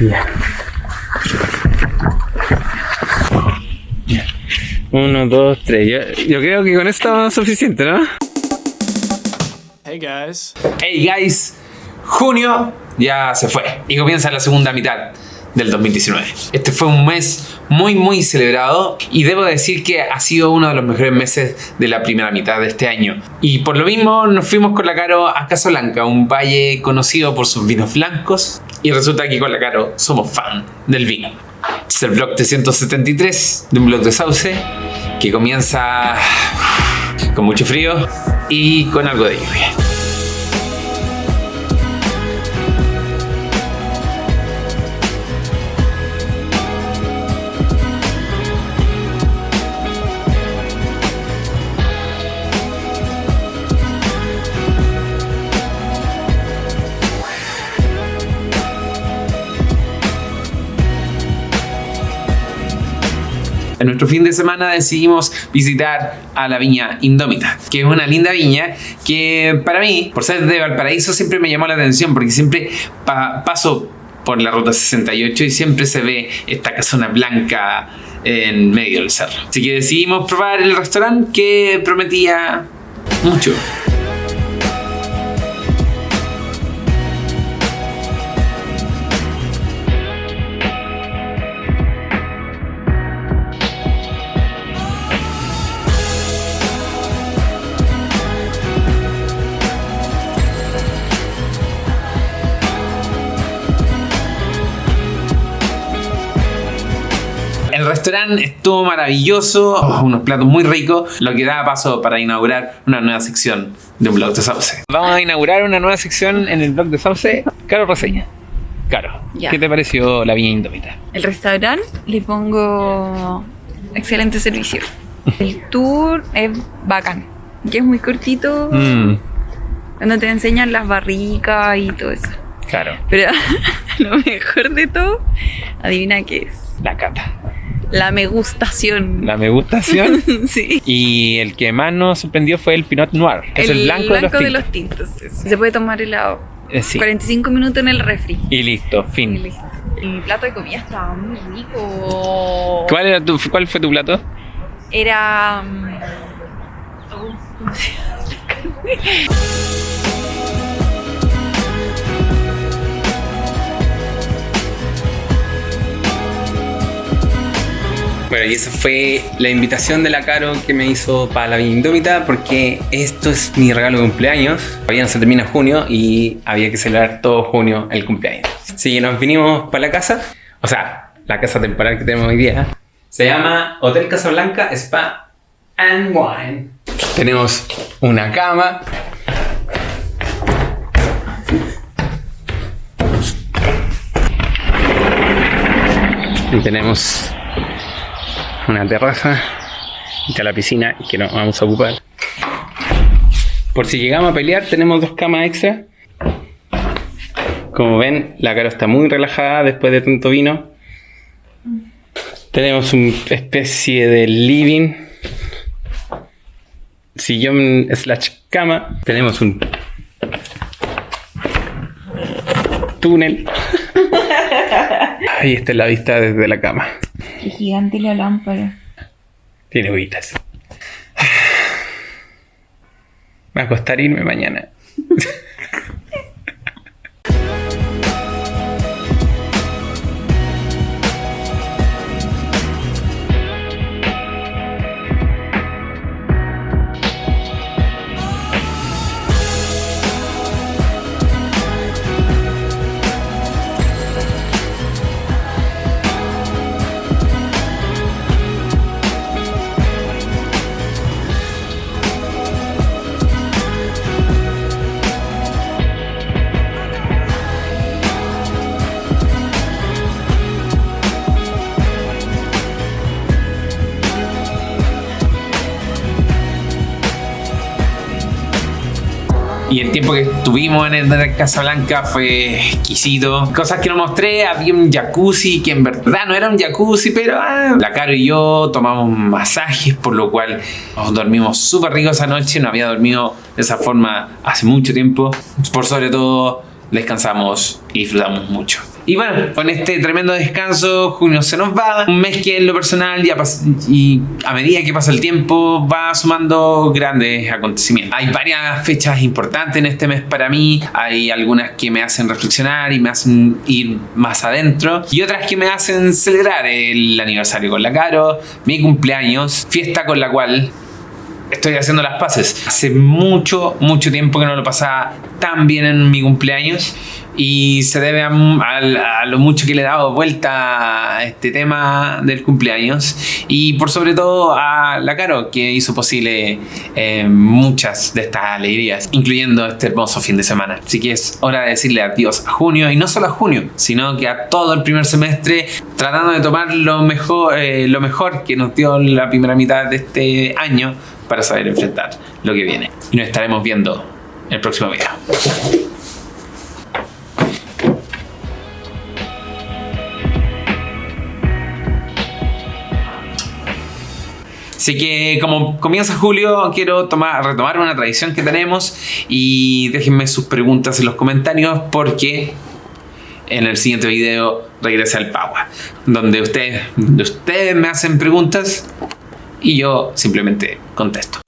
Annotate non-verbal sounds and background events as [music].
Ya. Ya. Uno, dos, tres. Yo, yo creo que con esto es suficiente, ¿no? Hey guys. Hey guys, junio ya se fue y comienza la segunda mitad del 2019. Este fue un mes muy muy celebrado y debo decir que ha sido uno de los mejores meses de la primera mitad de este año. Y por lo mismo nos fuimos con la Caro a Casablanca, un valle conocido por sus vinos blancos y resulta que con la Caro somos fan del vino. Este es el blog 373 de un blog de Sauce que comienza con mucho frío y con algo de lluvia. En nuestro fin de semana decidimos visitar a la viña Indómita, que es una linda viña que para mí, por ser de Valparaíso, siempre me llamó la atención porque siempre pa- paso por la ruta 68 y siempre se ve esta casona blanca en medio del cerro. Así que decidimos probar el restaurante que prometía mucho. El restaurante estuvo maravilloso, oh, unos platos muy ricos, lo que da paso para inaugurar una nueva sección de un blog de Sauce. Vamos a inaugurar una nueva sección en el blog de Sauce. Caro Reseña. Caro, Ya. ¿qué te pareció la viña indómita? El restaurante le pongo excelente servicio. El tour es bacán. Y es muy cortito Mmm, cuando te enseñan las barricas y todo eso. claro, Pero [laughs] lo mejor de todo, adivina qué es. la cata. La me gustación. La me gustación. [laughs] sí. y el que más nos sorprendió fue el Pinot Noir. Es el, blanco, de los tintos. tintos, eso. Se puede tomar helado. Eh, sí. 45 minutos en el refri. Y listo, Y fin. listo. El plato de comida estaba muy rico. ¿Cuál, era tu, ¿Cuál fue tu plato? Era. mm, oh, ¿cómo se llama? Bueno, y esa fue la invitación de la Caro que me hizo para la Indómita, porque esto es mi regalo de cumpleaños. Todavía no se termina junio y había que celebrar todo junio el cumpleaños. Así que nos vinimos para la casa, o sea, la casa temporal que tenemos hoy día. Se llama Hotel Casablanca Spa and Wine. Tenemos una cama. Y tenemos una terraza y está la piscina que no vamos a ocupar. Por si llegamos a pelear, tenemos dos camas extra. Como ven, la cara está muy relajada después de tanto vino. Tenemos una especie de living. Sillón slash cama. Tenemos un túnel. [laughs] Ahí está la vista desde la cama. Qué gigante la lámpara. Tiene hojitas. Me va a costar irme mañana. [laughs] Y el tiempo que estuvimos en el Casablanca fue exquisito. Cosas que no mostré, había un jacuzzi que en verdad no era un jacuzzi, pero ah, la Caro y yo tomamos masajes, por lo cual nos dormimos súper rico esa noche. No había dormido de esa forma hace mucho tiempo. Por sobre todo descansamos y disfrutamos mucho. Y bueno, con este tremendo descanso, junio se nos va. Un mes que en lo personal ya y a medida que pasa el tiempo va sumando grandes acontecimientos. Hay varias fechas importantes en este mes para mí. Hay algunas que me hacen reflexionar y me hacen ir más adentro. Y otras que me hacen celebrar el aniversario con la Caro, mi cumpleaños, fiesta con la cual estoy haciendo las paces. Hace mucho, mucho tiempo que no lo pasaba tan bien en mi cumpleaños y se debe a, lo mucho que le he dado vuelta a este tema del cumpleaños y por sobre todo a la Caro que hizo posible eh, muchas de estas alegrías, incluyendo este hermoso fin de semana. Así que es hora de decirle adiós a junio y no solo a junio, sino que a todo el primer semestre tratando de tomar lo mejor, eh, lo mejor que nos dio la primera mitad de este año para saber enfrentar lo que viene. Y nos estaremos viendo en el próximo video. Así que como comienza julio, quiero tomar, retomar una tradición que tenemos y déjenme sus preguntas en los comentarios porque en el siguiente video regresa al Power, donde ustedes, donde ustedes me hacen preguntas y yo simplemente contesto.